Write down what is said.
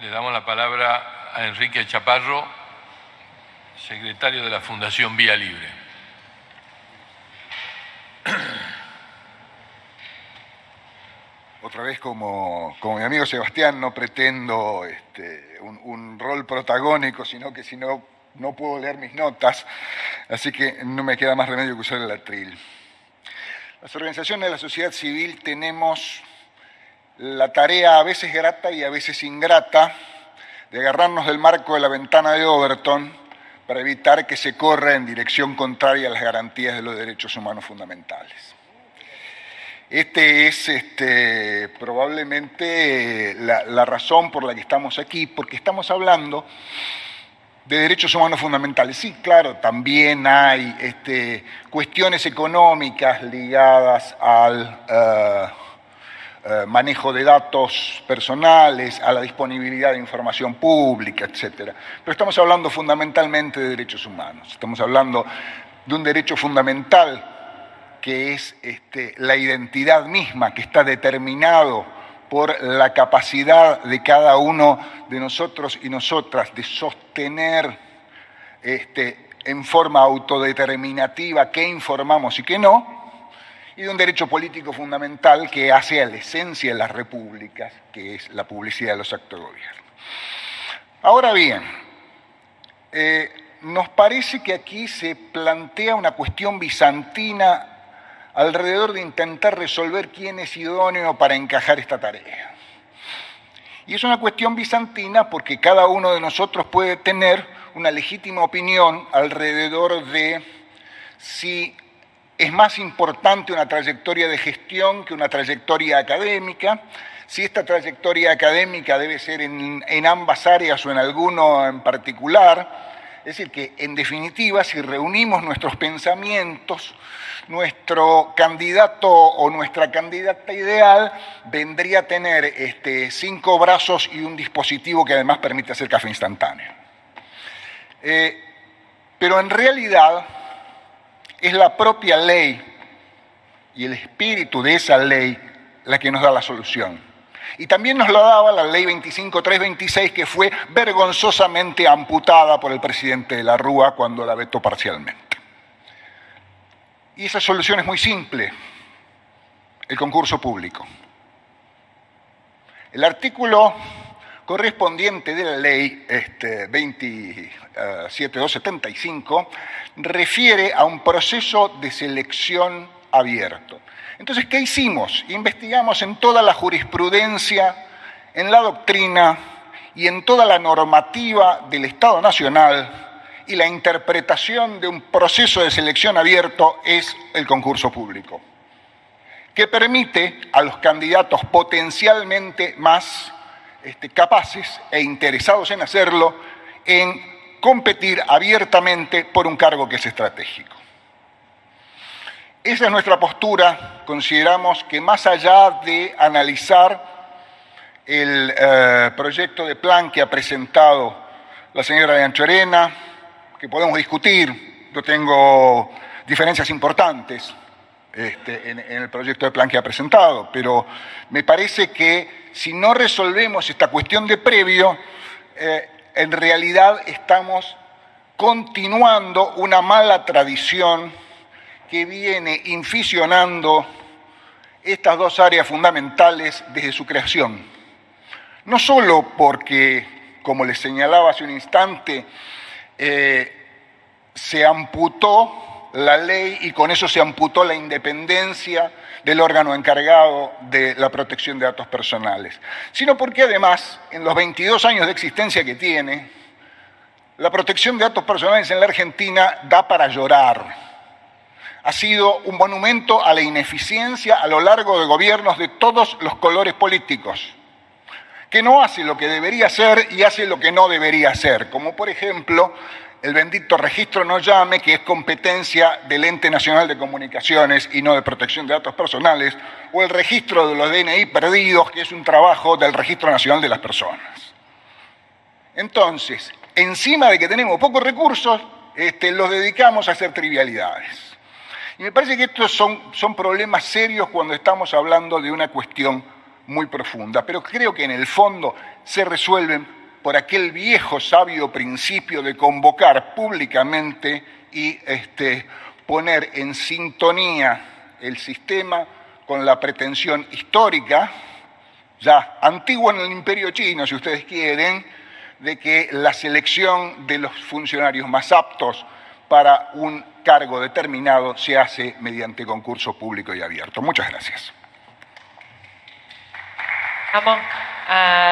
Le damos la palabra a Enrique Chaparro, secretario de la Fundación Vía Libre. Otra vez, como, como mi amigo Sebastián, no pretendo este, un, un rol protagónico, sino que si no, no puedo leer mis notas, así que no me queda más remedio que usar el atril. Las organizaciones de la sociedad civil tenemos la tarea a veces grata y a veces ingrata de agarrarnos del marco de la ventana de Overton para evitar que se corra en dirección contraria a las garantías de los derechos humanos fundamentales. Este es este, probablemente la, razón por la que estamos aquí, porque estamos hablando de derechos humanos fundamentales. Sí, claro, también hay este, cuestiones económicas ligadas al... Uh, eh, manejo de datos personales, a la disponibilidad de información pública, etc. Pero estamos hablando fundamentalmente de derechos humanos. Estamos hablando de un derecho fundamental que es este, la identidad misma, que está determinado por la capacidad de cada uno de nosotros y nosotras de sostener este, en forma autodeterminativa qué informamos y qué no, y de un derecho político fundamental que hace a la esencia de las repúblicas, que es la publicidad de los actos de gobierno. Ahora bien, eh, nos parece que aquí se plantea una cuestión bizantina alrededor de intentar resolver quién es idóneo para encajar esta tarea. Y es una cuestión bizantina porque cada uno de nosotros puede tener una legítima opinión alrededor de si es más importante una trayectoria de gestión que una trayectoria académica. Si esta trayectoria académica debe ser en, ambas áreas o en alguno en particular. Es decir, que en definitiva, si reunimos nuestros pensamientos, nuestro candidato o nuestra candidata ideal vendría a tener este, cinco brazos y un dispositivo que además permite hacer café instantáneo. Eh, pero en realidad, es la propia ley y el espíritu de esa ley la que nos da la solución. Y también nos lo daba la ley 25326 que fue vergonzosamente amputada por el presidente de la Rúa cuando la vetó parcialmente. Y esa solución es muy simple, el concurso público. El artículo correspondiente de la ley este, 27275 refiere a un proceso de selección abierto. Entonces, ¿qué hicimos? Investigamos en toda la jurisprudencia, en la doctrina y en toda la normativa del Estado Nacional y la interpretación de un proceso de selección abierto es el concurso público, que permite a los candidatos potencialmente más este, capaces e interesados en hacerlo, en competir abiertamente por un cargo que es estratégico. Esa es nuestra postura. Consideramos que más allá de analizar el eh, proyecto de plan que ha presentado la señora de Anchorena, que podemos discutir, yo tengo diferencias importantes este, en, el proyecto de plan que ha presentado, pero me parece que si no resolvemos esta cuestión de previo, eh, en realidad estamos continuando una mala tradición que viene inficionando estas dos áreas fundamentales desde su creación. No solo porque, como les señalaba hace un instante, eh, se amputó la ley y con eso se amputó la independencia del órgano encargado de la protección de datos personales, sino porque además, en los 22 años de existencia que tiene, la protección de datos personales en la Argentina da para llorar. Ha sido un monumento a la ineficiencia a lo largo de gobiernos de todos los colores políticos, que no hace lo que debería hacer y hace lo que no debería hacer, como por ejemplo el bendito registro no llame, que es competencia del Ente Nacional de Comunicaciones y no de protección de datos personales, o el registro de los DNI perdidos, que es un trabajo del Registro Nacional de las Personas. Entonces, encima de que tenemos pocos recursos, este, los dedicamos a hacer trivialidades. Y me parece que estos son, son problemas serios cuando estamos hablando de una cuestión muy profunda, pero creo que en el fondo se resuelven por aquel viejo sabio principio de convocar públicamente y este, poner en sintonía el sistema con la pretensión histórica, ya antigua en el imperio chino, si ustedes quieren, de que la selección de los funcionarios más aptos para un cargo determinado se hace mediante concurso público y abierto. Muchas gracias. Vamos a